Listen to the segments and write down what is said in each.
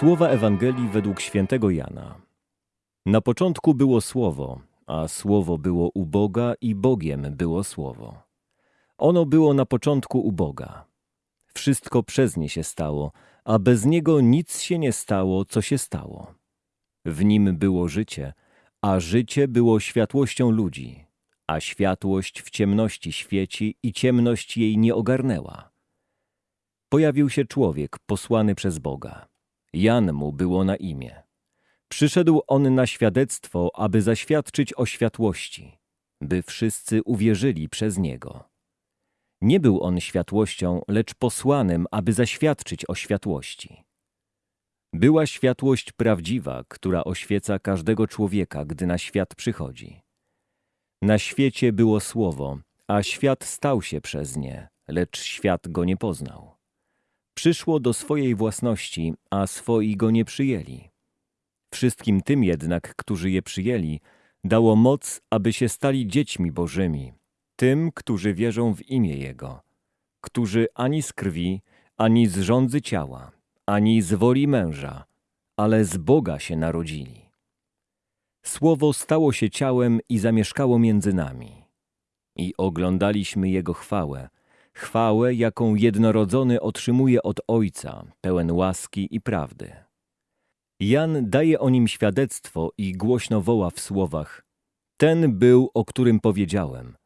Słowa Ewangelii według świętego Jana. Na początku było Słowo, a Słowo było u Boga i Bogiem było Słowo. Ono było na początku u Boga. Wszystko przez nie się stało, a bez niego nic się nie stało, co się stało. W nim było życie, a życie było światłością ludzi, a światłość w ciemności świeci i ciemność jej nie ogarnęła. Pojawił się człowiek posłany przez Boga. Jan mu było na imię. Przyszedł on na świadectwo, aby zaświadczyć o światłości, by wszyscy uwierzyli przez niego. Nie był on światłością, lecz posłanym, aby zaświadczyć o światłości. Była światłość prawdziwa, która oświeca każdego człowieka, gdy na świat przychodzi. Na świecie było słowo, a świat stał się przez nie, lecz świat go nie poznał. Przyszło do swojej własności, a swoi go nie przyjęli. Wszystkim tym jednak, którzy je przyjęli, dało moc, aby się stali dziećmi Bożymi, tym, którzy wierzą w imię Jego, którzy ani z krwi, ani z rządzy ciała, ani z woli męża, ale z Boga się narodzili. Słowo stało się ciałem i zamieszkało między nami. I oglądaliśmy Jego chwałę, chwałę, jaką jednorodzony otrzymuje od Ojca, pełen łaski i prawdy. Jan daje o nim świadectwo i głośno woła w słowach: Ten był, o którym powiedziałem.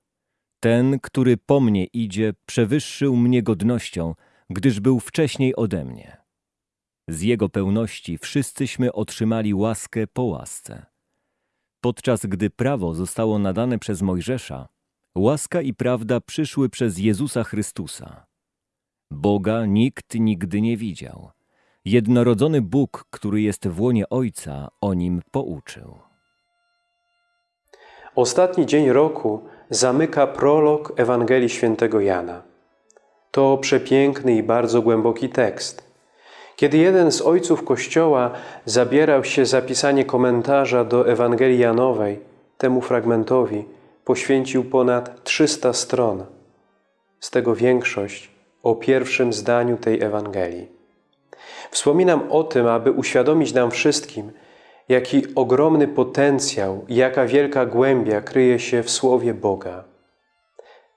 Ten, który po mnie idzie, przewyższył mnie godnością, gdyż był wcześniej ode mnie. Z jego pełności wszyscyśmy otrzymali łaskę po łasce. Podczas gdy prawo zostało nadane przez Mojżesza, łaska i prawda przyszły przez Jezusa Chrystusa. Boga nikt nigdy nie widział. Jednorodzony Bóg, który jest w łonie Ojca, o nim pouczył. Ostatni dzień roku zamyka prolog Ewangelii Świętego Jana. To przepiękny i bardzo głęboki tekst. Kiedy jeden z ojców Kościoła zabierał się za pisanie komentarza do Ewangelii Janowej, temu fragmentowi poświęcił ponad 300 stron, z tego większość o pierwszym zdaniu tej Ewangelii. Wspominam o tym, aby uświadomić nam wszystkim, jaki ogromny potencjał, jaka wielka głębia kryje się w Słowie Boga.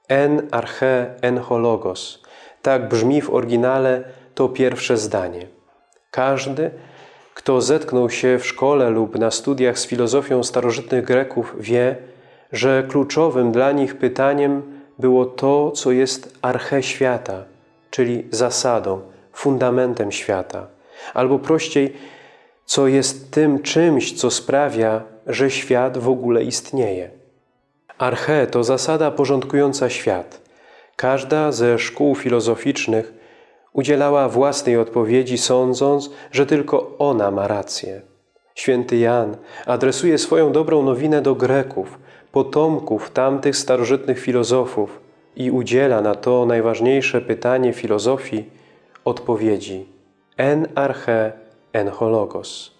En arche en hologos. Tak brzmi w oryginale to pierwsze zdanie. Każdy, kto zetknął się w szkole lub na studiach z filozofią starożytnych Greków, wie, że kluczowym dla nich pytaniem było to, co jest arche świata, czyli zasadą, fundamentem świata, albo prościej, co jest tym czymś, co sprawia, że świat w ogóle istnieje. Arche to zasada porządkująca świat. Każda ze szkół filozoficznych udzielała własnej odpowiedzi, sądząc, że tylko ona ma rację. Święty Jan adresuje swoją dobrą nowinę do Greków, potomków tamtych starożytnych filozofów i udziela na to najważniejsze pytanie filozofii odpowiedzi en arche en hologos.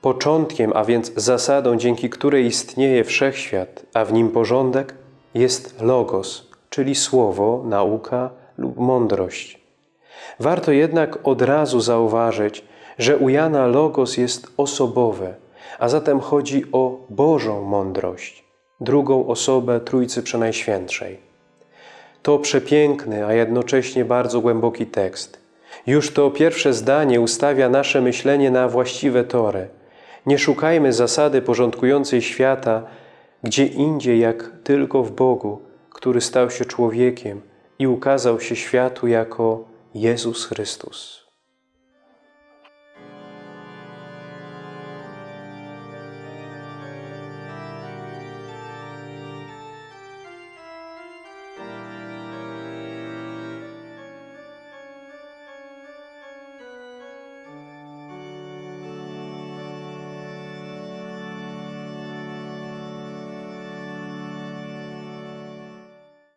Początkiem, a więc zasadą, dzięki której istnieje wszechświat, a w nim porządek, jest logos, czyli słowo, nauka lub mądrość. Warto jednak od razu zauważyć, że u Jana logos jest osobowe, a zatem chodzi o Bożą mądrość, drugą osobę Trójcy Przenajświętszej. To przepiękny, a jednocześnie bardzo głęboki tekst. Już to pierwsze zdanie ustawia nasze myślenie na właściwe tory. Nie szukajmy zasady porządkującej świata gdzie indziej jak tylko w Bogu, który stał się człowiekiem i ukazał się światu jako Jezus Chrystus.